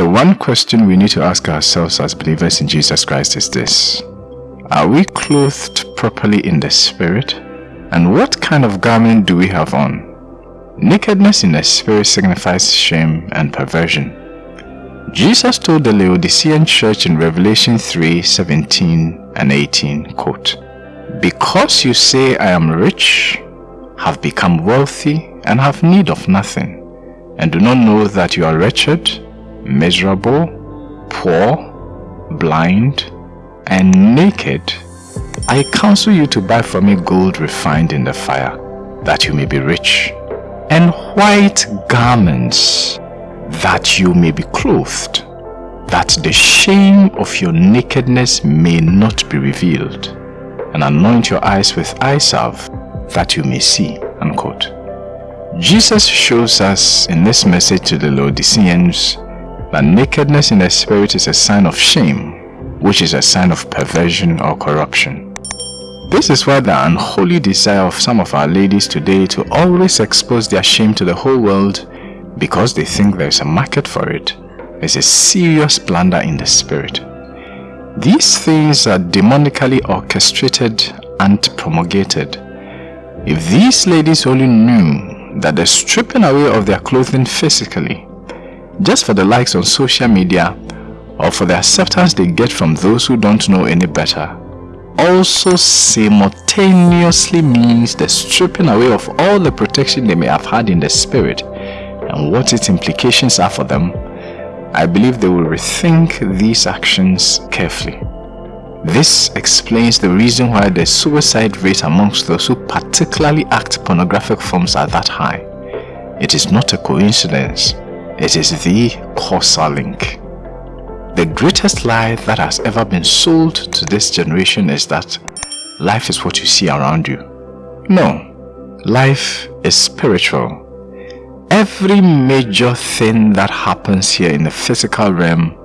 The one question we need to ask ourselves as believers in Jesus Christ is this. Are we clothed properly in the Spirit? And what kind of garment do we have on? Nakedness in the Spirit signifies shame and perversion. Jesus told the Laodicean church in Revelation 3 17 and 18, quote, Because you say I am rich, have become wealthy, and have need of nothing, and do not know that you are wretched, miserable, poor, blind, and naked, I counsel you to buy from me gold refined in the fire, that you may be rich, and white garments, that you may be clothed, that the shame of your nakedness may not be revealed, and anoint your eyes with eye salve, that you may see. Unquote. Jesus shows us in this message to the Laodiceans that nakedness in the spirit is a sign of shame, which is a sign of perversion or corruption. This is why the unholy desire of some of our ladies today to always expose their shame to the whole world because they think there is a market for it is a serious blunder in the spirit. These things are demonically orchestrated and promulgated. If these ladies only knew that the stripping away of their clothing physically just for the likes on social media or for the acceptance they get from those who don't know any better also simultaneously means the stripping away of all the protection they may have had in the spirit and what its implications are for them, I believe they will rethink these actions carefully. This explains the reason why the suicide rate amongst those who particularly act pornographic forms are that high. It is not a coincidence. It is the causal link. The greatest lie that has ever been sold to this generation is that life is what you see around you. No, life is spiritual. Every major thing that happens here in the physical realm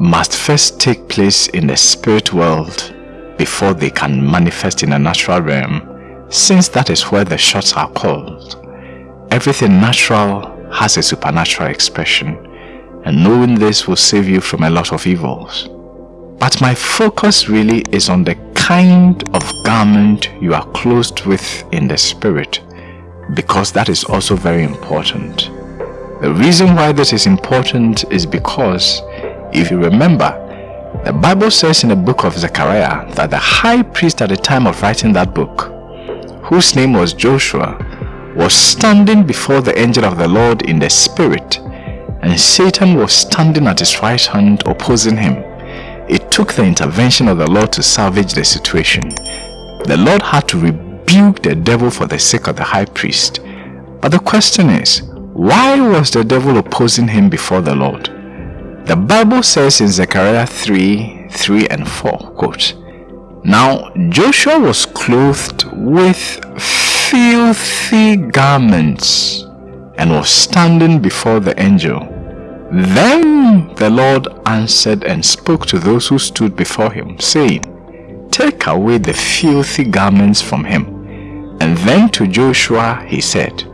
must first take place in the spirit world before they can manifest in the natural realm since that is where the shots are called. Everything natural has a supernatural expression and knowing this will save you from a lot of evils. But my focus really is on the kind of garment you are clothed with in the spirit because that is also very important. The reason why this is important is because if you remember, the Bible says in the book of Zechariah that the high priest at the time of writing that book, whose name was Joshua, was standing before the angel of the Lord in the spirit and Satan was standing at his right hand opposing him. It took the intervention of the Lord to salvage the situation. The Lord had to rebuke the devil for the sake of the high priest. But the question is, why was the devil opposing him before the Lord? The Bible says in Zechariah 3, 3 and 4, quote, Now Joshua was clothed with filthy garments and was standing before the angel. Then the Lord answered and spoke to those who stood before him, saying, Take away the filthy garments from him. And then to Joshua he said,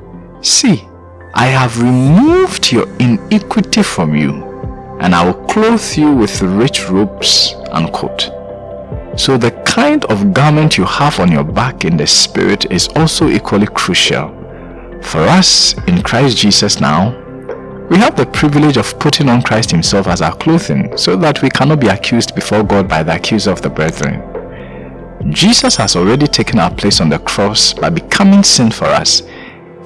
See, I have removed your iniquity from you, and I will clothe you with rich robes. Unquote. So the kind of garment you have on your back in the spirit is also equally crucial. For us in Christ Jesus now, we have the privilege of putting on Christ himself as our clothing so that we cannot be accused before God by the accuser of the brethren. Jesus has already taken our place on the cross by becoming sin for us,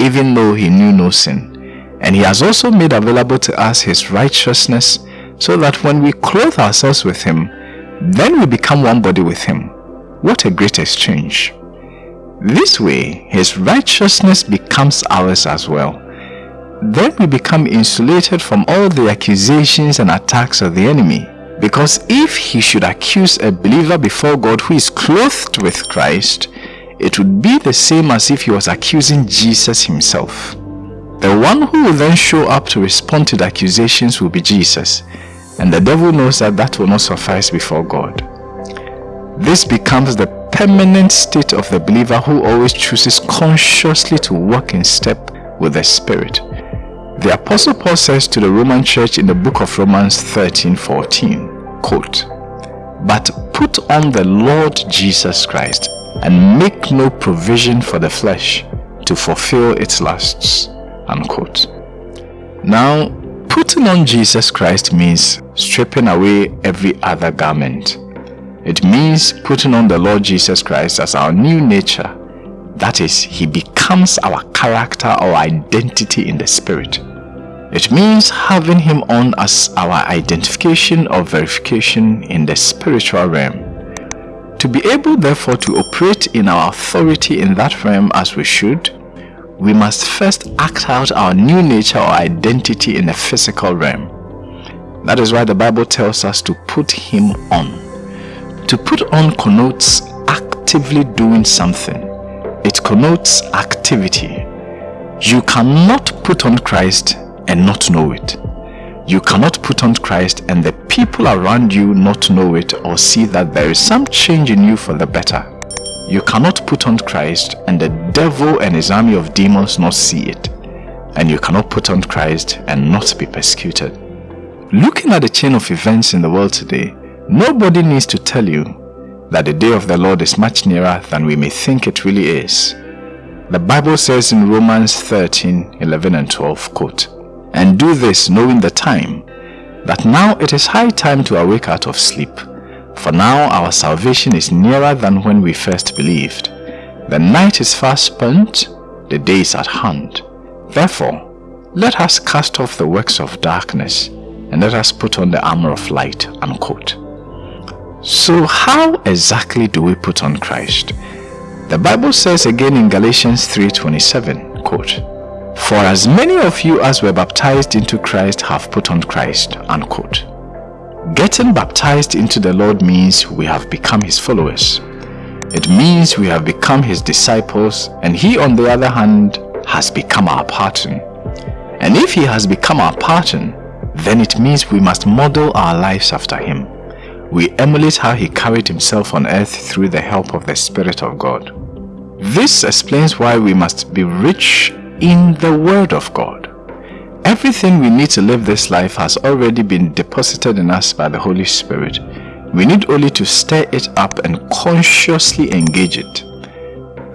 even though he knew no sin. And he has also made available to us his righteousness so that when we clothe ourselves with him, then we become one body with him. What a great exchange. This way, his righteousness becomes ours as well. Then we become insulated from all the accusations and attacks of the enemy. Because if he should accuse a believer before God who is clothed with Christ, it would be the same as if he was accusing Jesus himself. The one who will then show up to respond to the accusations will be Jesus. And the devil knows that that will not suffice before God. This becomes the permanent state of the believer who always chooses consciously to walk in step with the Spirit. The Apostle Paul says to the Roman church in the book of Romans 13 14, quote, But put on the Lord Jesus Christ and make no provision for the flesh to fulfill its lusts. Unquote. Now, putting on Jesus Christ means stripping away every other garment. It means putting on the Lord Jesus Christ as our new nature. That is, He becomes our character or identity in the Spirit. It means having Him on as our identification or verification in the spiritual realm. To be able therefore to operate in our authority in that realm as we should, we must first act out our new nature or identity in the physical realm. That is why the Bible tells us to put him on. To put on connotes actively doing something. It connotes activity. You cannot put on Christ and not know it. You cannot put on Christ and the people around you not know it or see that there is some change in you for the better. You cannot put on Christ and the devil and his army of demons not see it. And you cannot put on Christ and not be persecuted. Looking at the chain of events in the world today, nobody needs to tell you that the day of the Lord is much nearer than we may think it really is. The Bible says in Romans 13, 11 and 12, quote, And do this knowing the time, that now it is high time to awake out of sleep, for now our salvation is nearer than when we first believed. The night is fast spent, the day is at hand. Therefore, let us cast off the works of darkness and let us put on the armor of light. Unquote. So how exactly do we put on Christ? The Bible says again in Galatians 3.27, quote, For as many of you as were baptized into Christ have put on Christ, unquote. Getting baptized into the Lord means we have become his followers. It means we have become his disciples and he on the other hand has become our pattern. And if he has become our pattern, then it means we must model our lives after him. We emulate how he carried himself on earth through the help of the Spirit of God. This explains why we must be rich in the Word of God. Everything we need to live this life has already been deposited in us by the Holy Spirit. We need only to stir it up and consciously engage it.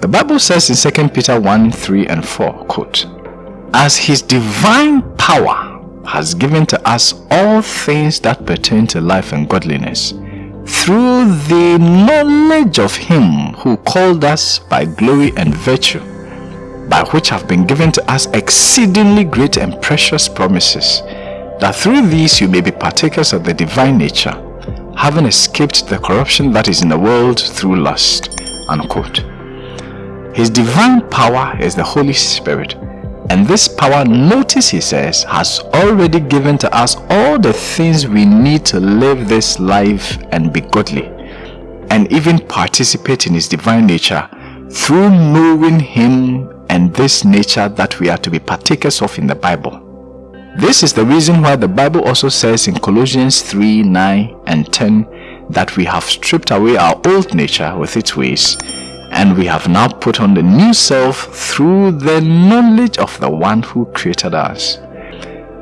The Bible says in 2 Peter 1, 3 and 4, quote, As his divine power has given to us all things that pertain to life and godliness, through the knowledge of him who called us by glory and virtue, by which have been given to us exceedingly great and precious promises, that through these you may be partakers of the divine nature, having escaped the corruption that is in the world through lust." Unquote. His divine power is the Holy Spirit, and this power, notice he says, has already given to us all the things we need to live this life and be godly, and even participate in his divine nature through knowing him and this nature that we are to be partakers of in the Bible. This is the reason why the Bible also says in Colossians 3, 9 and 10 that we have stripped away our old nature with its ways and we have now put on the new self through the knowledge of the one who created us.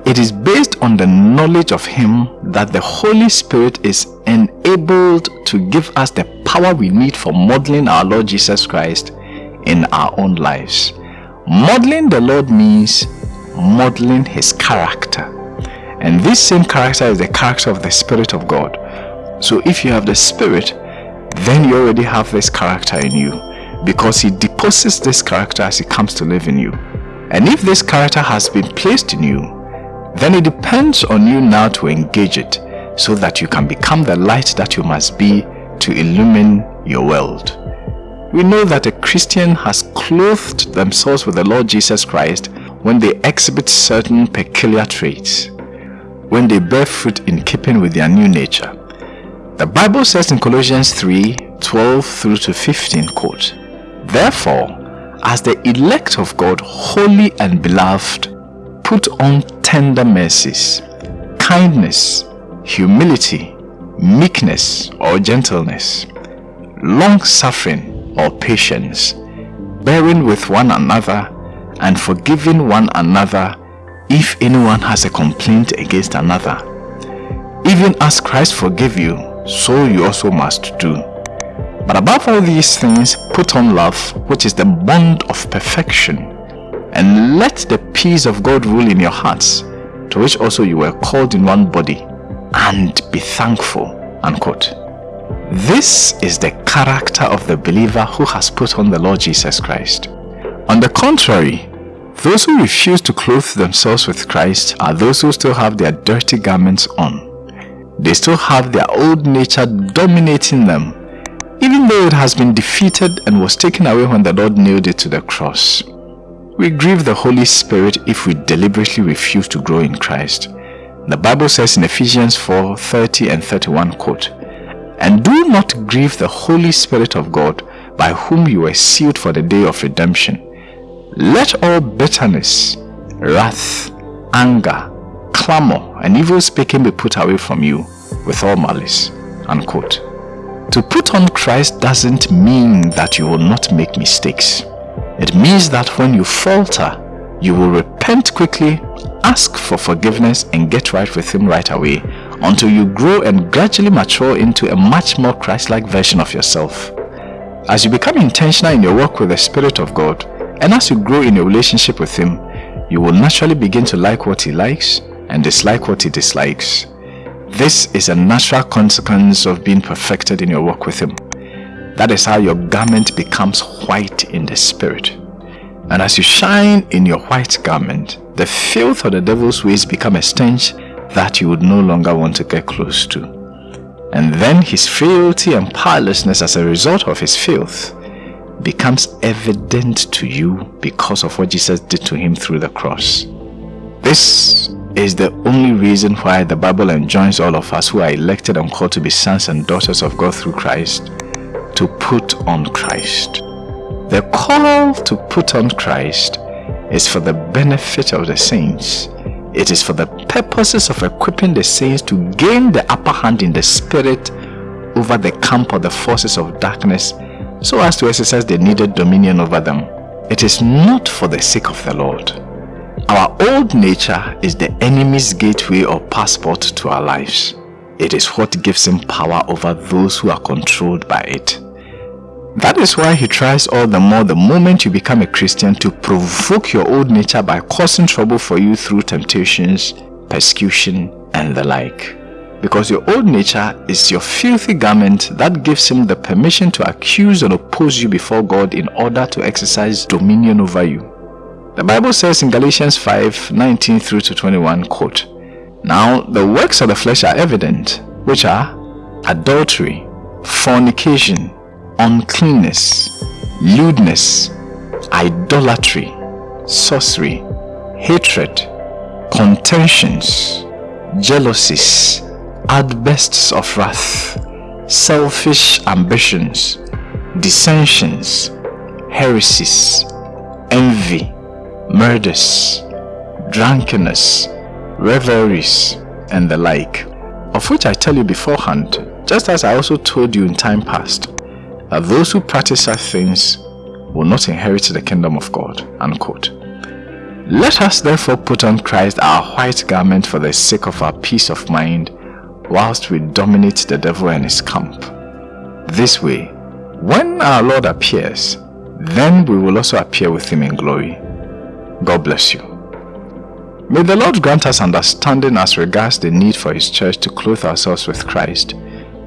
It is based on the knowledge of Him that the Holy Spirit is enabled to give us the power we need for modeling our Lord Jesus Christ in our own lives. Modeling the Lord means modeling his character. And this same character is the character of the Spirit of God. So if you have the Spirit, then you already have this character in you because he deposits this character as he comes to live in you. And if this character has been placed in you, then it depends on you now to engage it so that you can become the light that you must be to illumine your world. We know that a Christian has clothed themselves with the Lord Jesus Christ when they exhibit certain peculiar traits, when they bear fruit in keeping with their new nature. The Bible says in Colossians 3, 12 through to 15, quote, Therefore, as the elect of God, holy and beloved, put on tender mercies, kindness, humility, meekness or gentleness, long-suffering, or patience, bearing with one another and forgiving one another, if anyone has a complaint against another. Even as Christ forgave you, so you also must do. But above all these things, put on love, which is the bond of perfection, and let the peace of God rule in your hearts, to which also you were called in one body, and be thankful. Unquote. This is the character of the believer who has put on the Lord Jesus Christ. On the contrary, those who refuse to clothe themselves with Christ are those who still have their dirty garments on. They still have their old nature dominating them, even though it has been defeated and was taken away when the Lord nailed it to the cross. We grieve the Holy Spirit if we deliberately refuse to grow in Christ. The Bible says in Ephesians 4, 30 and 31 quote, And do not grieve the Holy Spirit of God, by whom you were sealed for the day of redemption. Let all bitterness, wrath, anger, clamor, and evil speaking be put away from you with all malice. Unquote. To put on Christ doesn't mean that you will not make mistakes. It means that when you falter, you will repent quickly, ask for forgiveness and get right with Him right away until you grow and gradually mature into a much more Christ-like version of yourself. As you become intentional in your work with the Spirit of God, and as you grow in your relationship with Him, you will naturally begin to like what He likes and dislike what He dislikes. This is a natural consequence of being perfected in your work with Him. That is how your garment becomes white in the Spirit. And as you shine in your white garment, the filth of the devil's ways become a stench that you would no longer want to get close to. And then his frailty and powerlessness as a result of his filth becomes evident to you because of what Jesus did to him through the cross. This is the only reason why the Bible enjoins all of us who are elected and called to be sons and daughters of God through Christ to put on Christ. The call to put on Christ is for the benefit of the saints. It is for the purposes of equipping the saints to gain the upper hand in the spirit over the camp of the forces of darkness so as to exercise the needed dominion over them. It is not for the sake of the Lord. Our old nature is the enemy's gateway or passport to our lives. It is what gives him power over those who are controlled by it. That is why he tries all the more the moment you become a Christian to provoke your old nature by causing trouble for you through temptations, persecution, and the like because your old nature is your filthy garment that gives him the permission to accuse and oppose you before God in order to exercise dominion over you. The Bible says in Galatians 5, 19 through to 21, quote, Now the works of the flesh are evident, which are adultery, fornication, uncleanness, lewdness, idolatry, sorcery, hatred, contentions, jealousies, outbursts of wrath, selfish ambitions, dissensions, heresies, envy, murders, drunkenness, revelries, and the like, of which I tell you beforehand, just as I also told you in time past, that those who practice such things will not inherit the kingdom of God. Unquote. Let us therefore put on Christ our white garment for the sake of our peace of mind whilst we dominate the devil and his camp. This way, when our Lord appears, then we will also appear with him in glory. God bless you. May the Lord grant us understanding as regards the need for his church to clothe ourselves with Christ,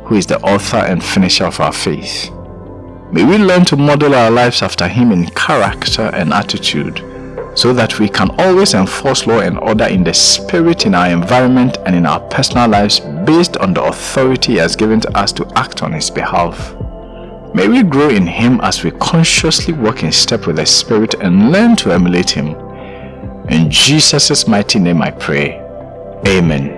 who is the author and finisher of our faith. May we learn to model our lives after him in character and attitude, so that we can always enforce law and order in the spirit in our environment and in our personal lives based on the authority he has given to us to act on his behalf. May we grow in him as we consciously walk in step with the spirit and learn to emulate him. In Jesus' mighty name I pray. Amen.